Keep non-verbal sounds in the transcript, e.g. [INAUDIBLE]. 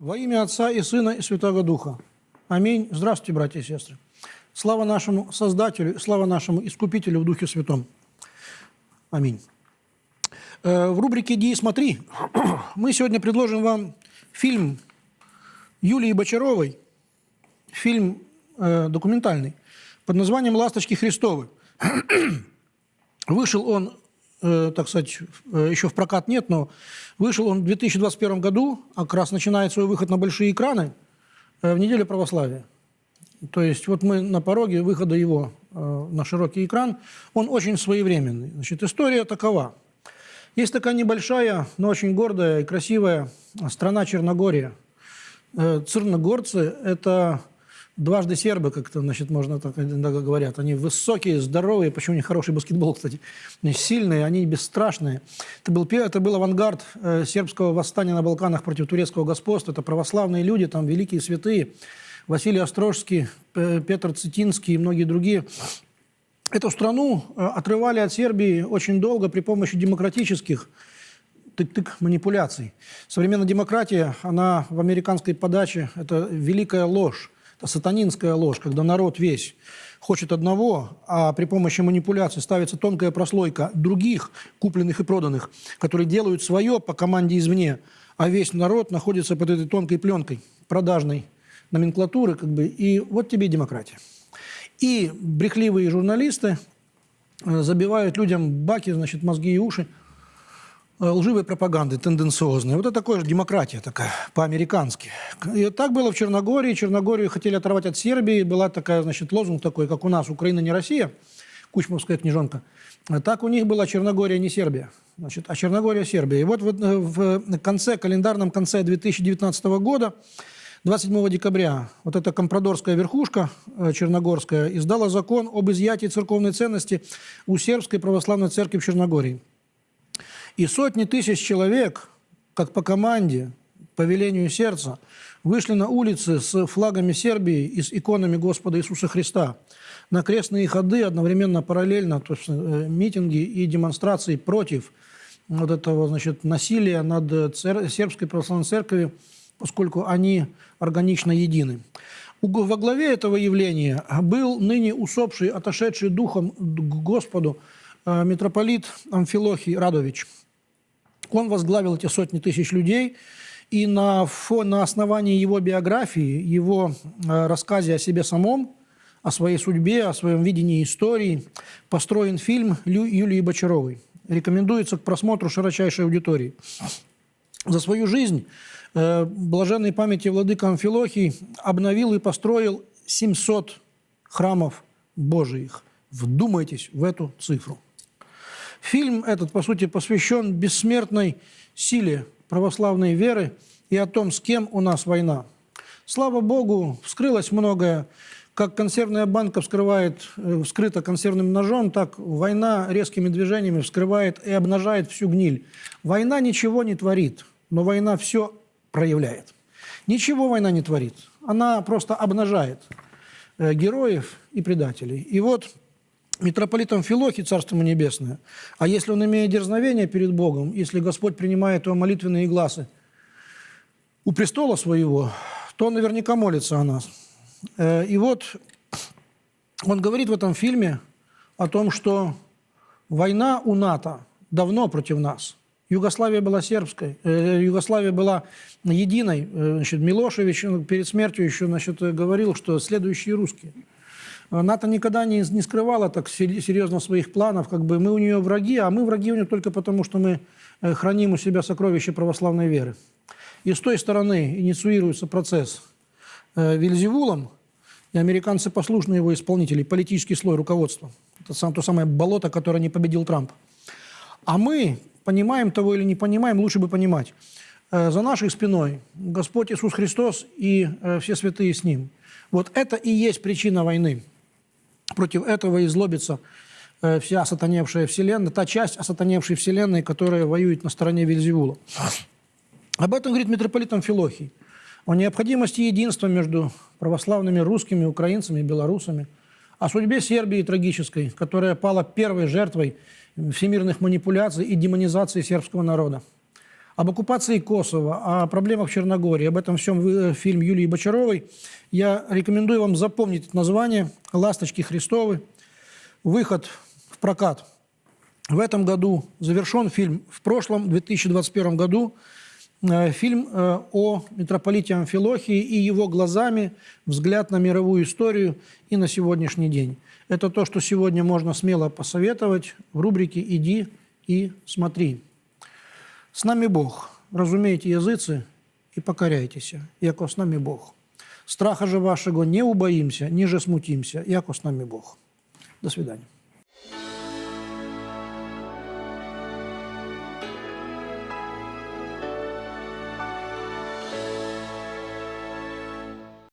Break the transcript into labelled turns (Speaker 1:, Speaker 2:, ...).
Speaker 1: Во имя Отца и Сына и Святого Духа. Аминь. Здравствуйте, братья и сестры. Слава нашему Создателю, слава нашему Искупителю в Духе Святом. Аминь. Э, В рубрике «Иди смотри» мы сегодня предложим вам фильм Юлии Бочаровой, фильм э, документальный, под названием «Ласточки Христовы». [CLEARS THROAT] Вышел он, э, так сказать, э, еще в прокат нет, но вышел он в 2021 году, а как раз начинает свой выход на большие экраны э, в неделю православия. То есть вот мы на пороге выхода его на широкий экран. Он очень своевременный. Значит, история такова. Есть такая небольшая, но очень гордая и красивая страна Черногория. Церногорцы – это дважды сербы, как-то, значит, можно так иногда говорят. Они высокие, здоровые, почему у них хороший баскетбол, кстати. Они сильные, они бесстрашные. Это был, это был авангард э, сербского восстания на Балканах против турецкого господства. Это православные люди, там великие святые. Василий Острожский, Петр Цитинский и многие другие. Эту страну э, отрывали от Сербии очень долго при помощи демократических тык-тык манипуляций. Современная демократия, она в американской подаче, это великая ложь, это сатанинская ложь, когда народ весь хочет одного, а при помощи манипуляций ставится тонкая прослойка других, купленных и проданных, которые делают свое по команде извне, а весь народ находится под этой тонкой пленкой продажной номенклатуры, как бы, и вот тебе демократия. И брехливые журналисты э, забивают людям баки, значит, мозги и уши лживой пропаганды, тенденциозной. Вот это такое же демократия такая, по-американски. И так было в Черногории. Черногорию хотели оторвать от Сербии. Была такая, значит, лозунг такой, как у нас, Украина не Россия, Кучмовская книжонка. А Так у них была Черногория не Сербия, значит, а Черногория Сербия. И вот в, э, в конце, календарном конце 2019 года 27 декабря вот эта компрадорская верхушка э, черногорская издала закон об изъятии церковной ценности у сербской православной церкви в Черногории. И сотни тысяч человек, как по команде, по велению сердца, вышли на улицы с флагами Сербии и с иконами Господа Иисуса Христа на крестные ходы одновременно, параллельно, то есть э, митинги и демонстрации против вот этого значит, насилия над э, цер- сербской православной церковью, поскольку они органично едины. Во главе этого явления был ныне усопший, отошедший духом к Господу э, митрополит Амфилохий Радович. Он возглавил эти сотни тысяч людей, и на, фо- на основании его биографии, его э, рассказе о себе самом, о своей судьбе, о своем видении истории, построен фильм Лю- Юлии Бочаровой. Рекомендуется к просмотру широчайшей аудитории. За свою жизнь э, блаженной памяти владыка Амфилохий обновил и построил 700 храмов Божиих. Вдумайтесь в эту цифру. Фильм этот, по сути, посвящен бессмертной силе православной веры и о том, с кем у нас война. Слава Богу, вскрылось многое. Как консервная банка вскрывает, э, вскрыта консервным ножом, так война резкими движениями вскрывает и обнажает всю гниль. Война ничего не творит, но война все проявляет. Ничего война не творит. Она просто обнажает э, героев и предателей. И вот митрополитом Филохи, Царство ему Небесное, а если он имеет дерзновение перед Богом, если Господь принимает его молитвенные глазы у престола своего, то он наверняка молится о нас. Э, И вот он говорит в этом фильме о том, что война у НАТО давно против нас. Югославия была сербской, э, Югославия была единой. Э, Значит, Милошевич э, перед смертью еще значит, говорил, что следующие русские. НАТО никогда не, не скрывала так сер- серьезно своих планов, как бы мы у нее враги, а мы враги у нее только потому, что мы э, храним у себя сокровища православной веры. И с той стороны инициируется процесс э, Вильзевулом, и американцы послушны его исполнители, политический слой руководства. Это сам, то самое болото, которое не победил Трамп. А мы, понимаем того или не понимаем, лучше бы понимать. Э, За нашей спиной Господь Иисус Христос и все святые с Ним. Вот это и есть причина войны. Против этого и злобится э, вся осатаневшая вселенная, та часть осатаневшей вселенной, которая воюет на стороне Вильзевула. Об этом говорит митрополит Амфилохий. О необходимости единства между православными русскими, украинцами и белорусами. О судьбе Сербии трагической, которая пала первой жертвой всемирных манипуляций и демонизации сербского народа. Об оккупации Косово, о проблемах Черногории, об этом всем вы- фильм Юлии Бочаровой. Я рекомендую вам запомнить название «Ласточки Христовы». Выход в прокат в этом году завершен фильм. В прошлом, 2021 году, э, фильм э, о митрополите Амфилохии и его глазами взгляд на мировую историю и на сегодняшний день. Это то, что сегодня можно смело посоветовать в рубрике «Иди и смотри». С нами Бог. Разумейте языцы и покоряйтеся, яко с нами Бог. Страха же вашего не убоимся, ниже смутимся, яко с нами Бог. До свидания.